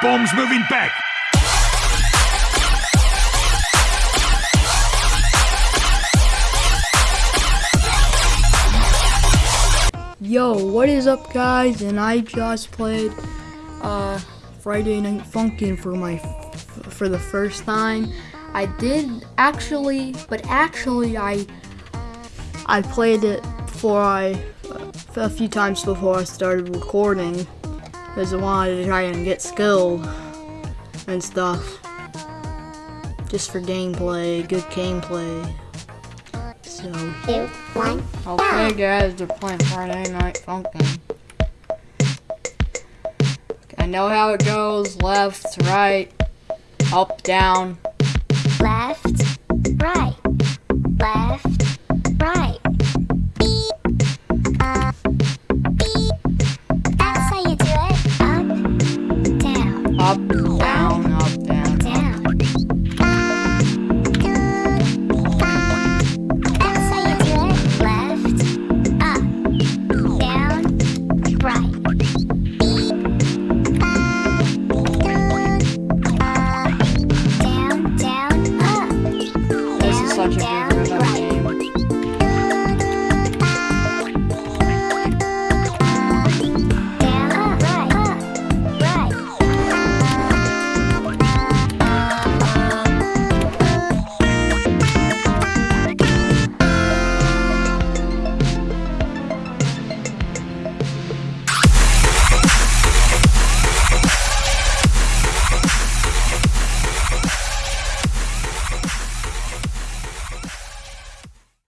Bomb's moving back. Yo, what is up, guys? And I just played uh, Friday Night Funkin' for my for the first time. I did actually, but actually, I I played it before I a few times before I started recording because I wanted to try and get skilled and stuff. Just for gameplay, good gameplay. So. two, one. Okay, guys, they're playing Friday Night Funkin'. I know how it goes left, right, up, down. Left, up, down, up, down. down. That's how you do it. Left, up, down, right. Down, down, up. This is such a good one.